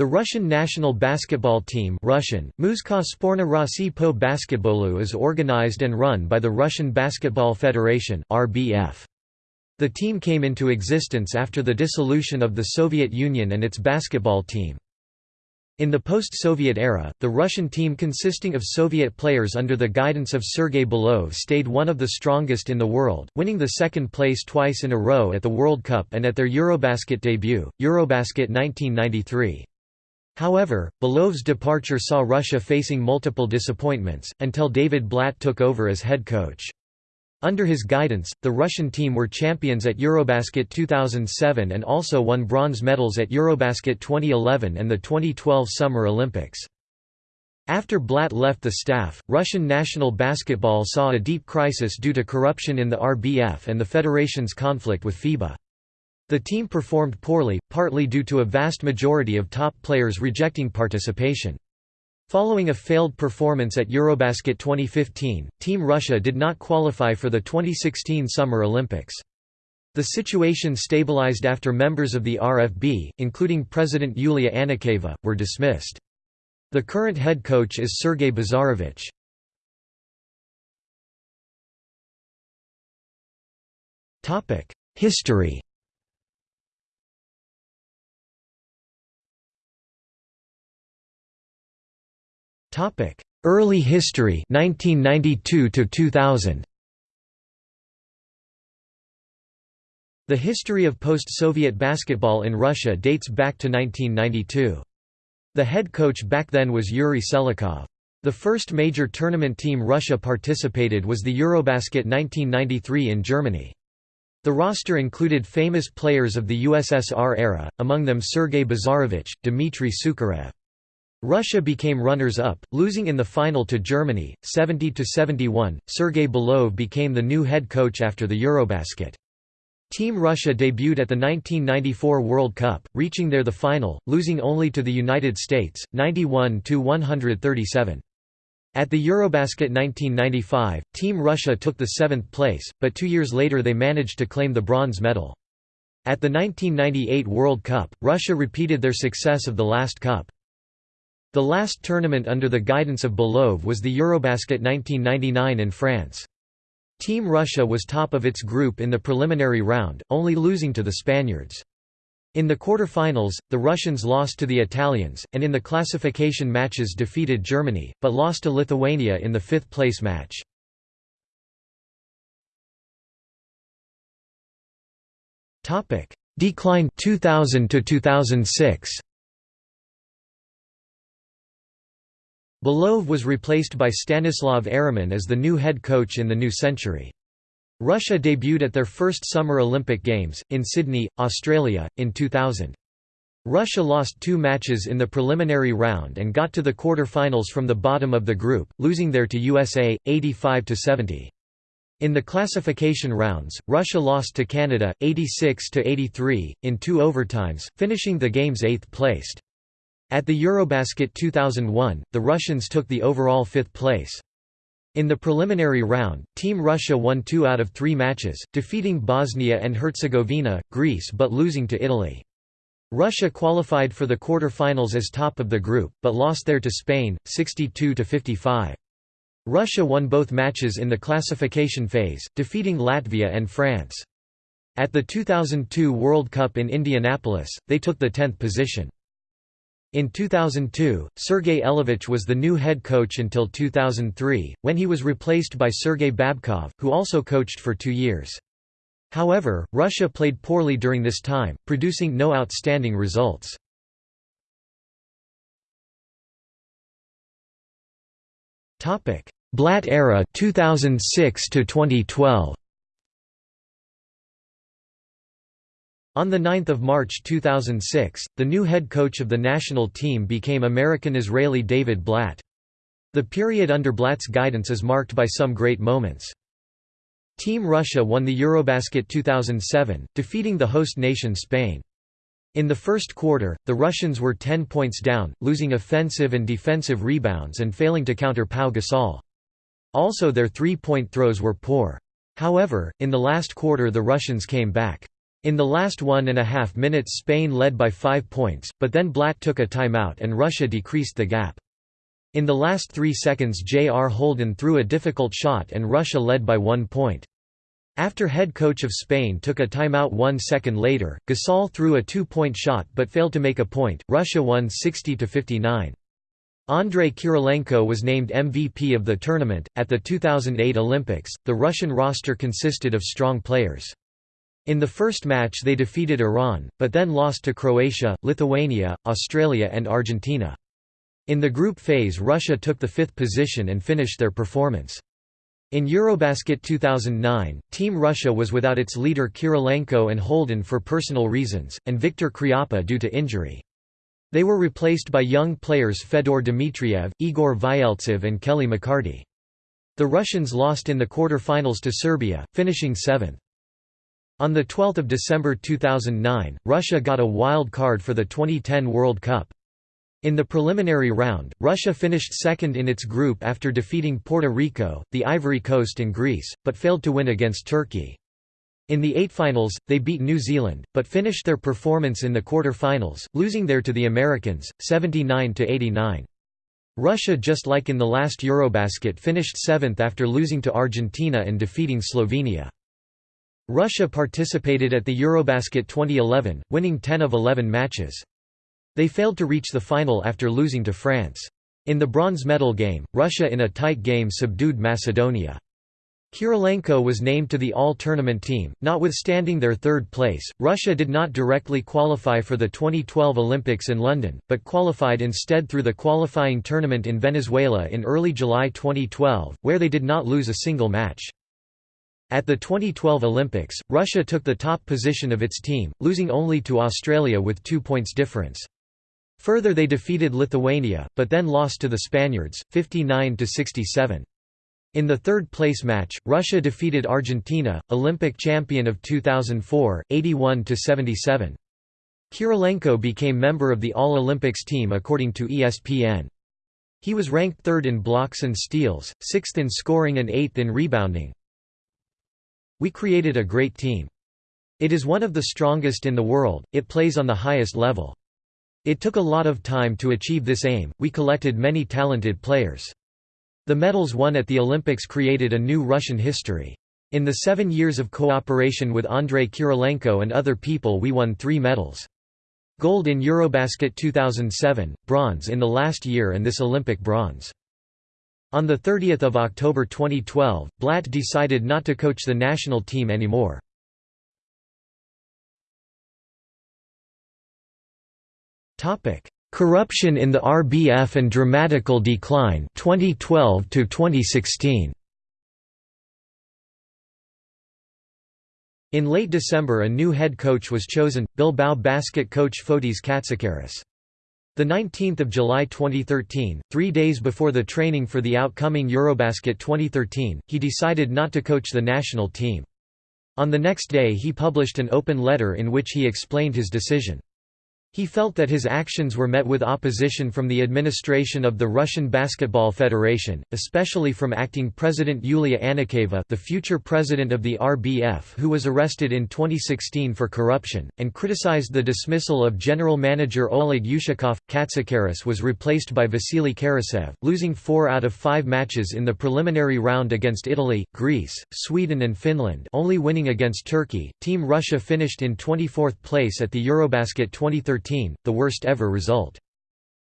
The Russian national basketball team Russian, Muzka Sporna po basketbolu is organized and run by the Russian Basketball Federation RBF. The team came into existence after the dissolution of the Soviet Union and its basketball team. In the post-Soviet era, the Russian team consisting of Soviet players under the guidance of Sergei Belov stayed one of the strongest in the world, winning the second place twice in a row at the World Cup and at their Eurobasket debut, Eurobasket 1993. However, Belov's departure saw Russia facing multiple disappointments, until David Blatt took over as head coach. Under his guidance, the Russian team were champions at Eurobasket 2007 and also won bronze medals at Eurobasket 2011 and the 2012 Summer Olympics. After Blatt left the staff, Russian national basketball saw a deep crisis due to corruption in the RBF and the federation's conflict with FIBA. The team performed poorly, partly due to a vast majority of top players rejecting participation. Following a failed performance at Eurobasket 2015, Team Russia did not qualify for the 2016 Summer Olympics. The situation stabilized after members of the RFB, including President Yulia Anikeeva, were dismissed. The current head coach is Sergei Bazarovich. History Topic: Early history 1992 to 2000. The history of post-Soviet basketball in Russia dates back to 1992. The head coach back then was Yuri Selikhov. The first major tournament team Russia participated was the Eurobasket 1993 in Germany. The roster included famous players of the USSR era, among them Sergei Bazarovich, Dmitry Sukharev. Russia became runners-up, losing in the final to Germany, 70–71. Sergei Belov became the new head coach after the Eurobasket. Team Russia debuted at the 1994 World Cup, reaching there the final, losing only to the United States, 91–137. At the Eurobasket 1995, Team Russia took the seventh place, but two years later they managed to claim the bronze medal. At the 1998 World Cup, Russia repeated their success of the last cup. The last tournament under the guidance of Belov was the Eurobasket 1999 in France. Team Russia was top of its group in the preliminary round, only losing to the Spaniards. In the quarter-finals, the Russians lost to the Italians, and in the classification matches defeated Germany, but lost to Lithuania in the fifth-place match. Decline 2000 to 2006. Belov was replaced by Stanislav Eremin as the new head coach in the new century. Russia debuted at their first Summer Olympic Games, in Sydney, Australia, in 2000. Russia lost two matches in the preliminary round and got to the quarter-finals from the bottom of the group, losing there to USA, 85–70. In the classification rounds, Russia lost to Canada, 86–83, in two overtimes, finishing the games eighth-placed. At the Eurobasket 2001, the Russians took the overall fifth place. In the preliminary round, Team Russia won two out of three matches, defeating Bosnia and Herzegovina, Greece but losing to Italy. Russia qualified for the quarter-finals as top of the group, but lost there to Spain, 62–55. Russia won both matches in the classification phase, defeating Latvia and France. At the 2002 World Cup in Indianapolis, they took the 10th position. In 2002, Sergei Elevich was the new head coach until 2003, when he was replaced by Sergei Babkov, who also coached for two years. However, Russia played poorly during this time, producing no outstanding results. Blatt era 2006 to 2012 On 9 March 2006, the new head coach of the national team became American-Israeli David Blatt. The period under Blatt's guidance is marked by some great moments. Team Russia won the Eurobasket 2007, defeating the host nation Spain. In the first quarter, the Russians were 10 points down, losing offensive and defensive rebounds and failing to counter Pau Gasol. Also their three-point throws were poor. However, in the last quarter the Russians came back. In the last one and a half minutes Spain led by five points, but then Blatt took a timeout and Russia decreased the gap. In the last three seconds J.R. Holden threw a difficult shot and Russia led by one point. After head coach of Spain took a timeout one second later, Gasol threw a two-point shot but failed to make a point, Russia won 60–59. Andrei Kirilenko was named MVP of the tournament. At the 2008 Olympics, the Russian roster consisted of strong players. In the first match they defeated Iran, but then lost to Croatia, Lithuania, Australia and Argentina. In the group phase Russia took the fifth position and finished their performance. In Eurobasket 2009, Team Russia was without its leader Kirilenko and Holden for personal reasons, and Viktor Khryapa due to injury. They were replaced by young players Fedor Dmitriev, Igor Vyeltsev and Kelly McCarty. The Russians lost in the quarter-finals to Serbia, finishing seventh. On 12 December 2009, Russia got a wild card for the 2010 World Cup. In the preliminary round, Russia finished second in its group after defeating Puerto Rico, the Ivory Coast and Greece, but failed to win against Turkey. In the eight finals, they beat New Zealand, but finished their performance in the quarter-finals, losing there to the Americans, 79–89. Russia just like in the last Eurobasket finished seventh after losing to Argentina and defeating Slovenia. Russia participated at the Eurobasket 2011, winning 10 of 11 matches. They failed to reach the final after losing to France. In the bronze medal game, Russia in a tight game subdued Macedonia. Kirilenko was named to the all-tournament team, notwithstanding their third place. Russia did not directly qualify for the 2012 Olympics in London, but qualified instead through the qualifying tournament in Venezuela in early July 2012, where they did not lose a single match. At the 2012 Olympics, Russia took the top position of its team, losing only to Australia with two points difference. Further they defeated Lithuania, but then lost to the Spaniards, 59–67. In the third-place match, Russia defeated Argentina, Olympic champion of 2004, 81–77. Kirilenko became member of the All-Olympics team according to ESPN. He was ranked third in blocks and steals, sixth in scoring and eighth in rebounding. We created a great team. It is one of the strongest in the world, it plays on the highest level. It took a lot of time to achieve this aim, we collected many talented players. The medals won at the Olympics created a new Russian history. In the seven years of cooperation with Andrei Kirilenko and other people we won three medals. Gold in Eurobasket 2007, bronze in the last year and this Olympic bronze. On 30 October 2012, Blatt decided not to coach the national team anymore. Corruption in the RBF and dramatical decline 2012 to 2016 In late December a new head coach was chosen, Bilbao basket coach Fotis Katsikaris. The 19th of July 2013, 3 days before the training for the outcoming Eurobasket 2013, he decided not to coach the national team. On the next day he published an open letter in which he explained his decision. He felt that his actions were met with opposition from the administration of the Russian Basketball Federation, especially from acting president Yulia Anikeeva the future president of the RBF who was arrested in 2016 for corruption, and criticized the dismissal of general manager Oleg Ushakov. Katsikaris was replaced by Vasily Karasev, losing four out of five matches in the preliminary round against Italy, Greece, Sweden and Finland only winning against Turkey. Team Russia finished in 24th place at the Eurobasket 2013 the worst ever result.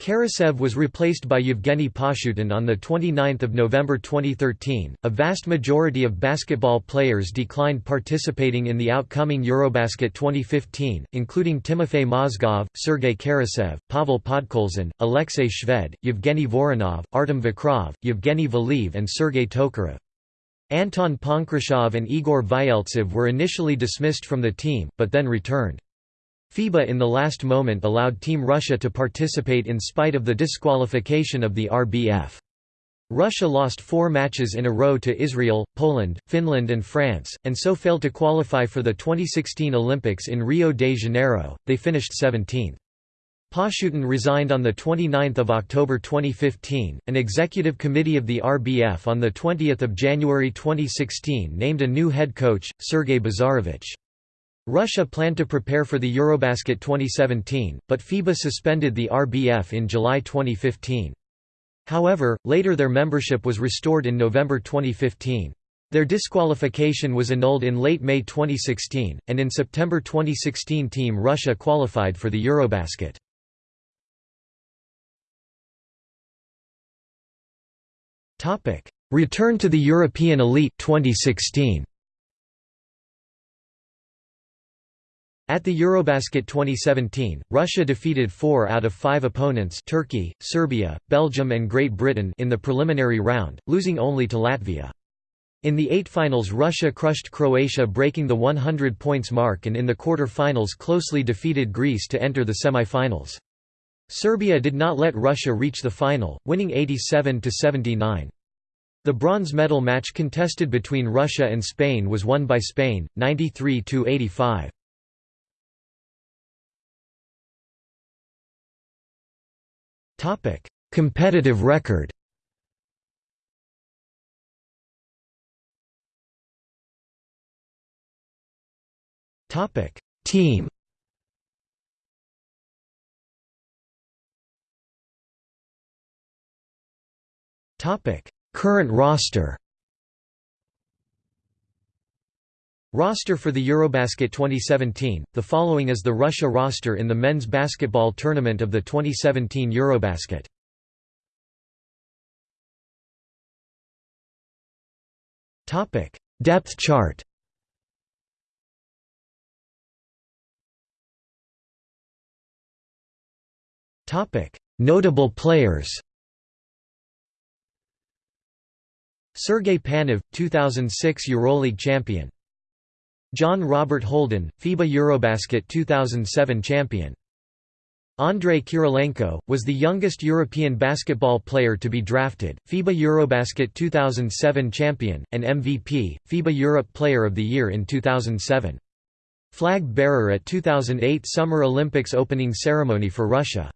Karasev was replaced by Yevgeny Pashutin on 29 November 2013. A vast majority of basketball players declined participating in the outcoming Eurobasket 2015, including Timofey Mozgov, Sergei Karasev, Pavel Podkolzin, Alexei Shved, Yevgeny Voronov, Artem Vakrov, Yevgeny Valiv, and Sergei Tokarev. Anton Ponkrashov and Igor Vyeltsev were initially dismissed from the team, but then returned. FIBA in the last moment allowed Team Russia to participate in spite of the disqualification of the RBF. Russia lost four matches in a row to Israel, Poland, Finland and France, and so failed to qualify for the 2016 Olympics in Rio de Janeiro, they finished 17th. Pashutin resigned on 29 October 2015. An executive committee of the RBF on 20 January 2016 named a new head coach, Sergei Bazarovich. Russia planned to prepare for the Eurobasket 2017, but FIBA suspended the RBF in July 2015. However, later their membership was restored in November 2015. Their disqualification was annulled in late May 2016, and in September 2016 Team Russia qualified for the Eurobasket. Return to the European elite 2016. At the Eurobasket 2017, Russia defeated four out of five opponents Turkey, Serbia, Belgium and Great Britain in the preliminary round, losing only to Latvia. In the eight finals Russia crushed Croatia breaking the 100 points mark and in the quarter-finals closely defeated Greece to enter the semi-finals. Serbia did not let Russia reach the final, winning 87–79. The bronze medal match contested between Russia and Spain was won by Spain, 93–85. Topic: Competitive record. Topic: Team. Topic: Current roster. Roster for the Eurobasket 2017, the following is the Russia roster in the men's basketball tournament of the 2017 Eurobasket. Topic: Depth chart Topic: Notable players Sergei Panev, 2006 EuroLeague champion John Robert Holden, FIBA Eurobasket 2007 champion. Andrei Kirilenko, was the youngest European basketball player to be drafted, FIBA Eurobasket 2007 champion, and MVP, FIBA Europe Player of the Year in 2007. Flag bearer at 2008 Summer Olympics opening ceremony for Russia.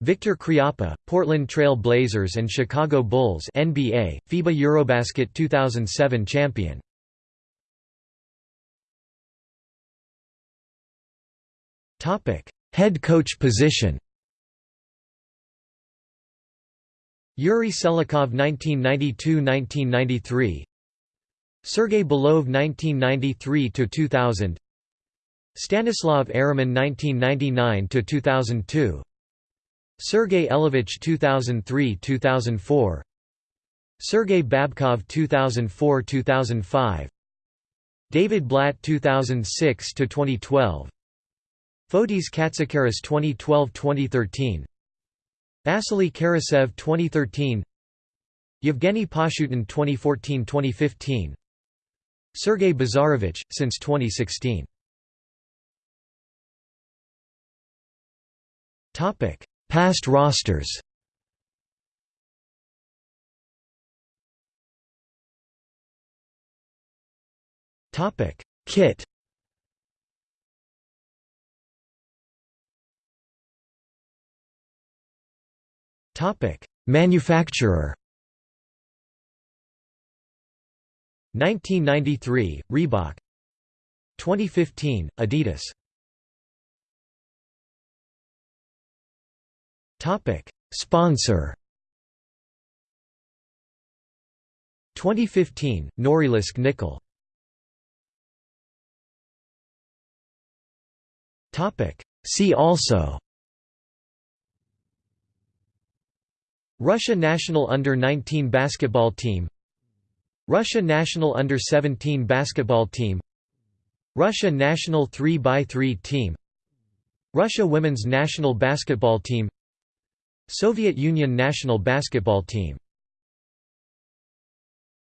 Victor Khryapa, Portland Trail Blazers and Chicago Bulls NBA, FIBA Eurobasket 2007 champion. Topic: Head coach position. Yuri Selikhov 1992–1993 Sergei Belov 1993–2000 Stanislav Eremin 1999–2002 Sergei Elevich 2003–2004 Sergei Babkov 2004–2005 David Blatt 2006–2012 Fotis Katsikaris 2012–2013 Vasily Karasev 2013 Yevgeny Pashutin 2014–2015 Sergei Bazarovich, since 2016 Past rosters. Kit Topic: Manufacturer. 1993, Reebok. 2015, Adidas. Topic: Sponsor. 2015, Norilsk Nickel. Topic: See also Russia national under-19 basketball team Russia national under-17 basketball team Russia national 3x3 team Russia women's national basketball team Soviet Union national basketball team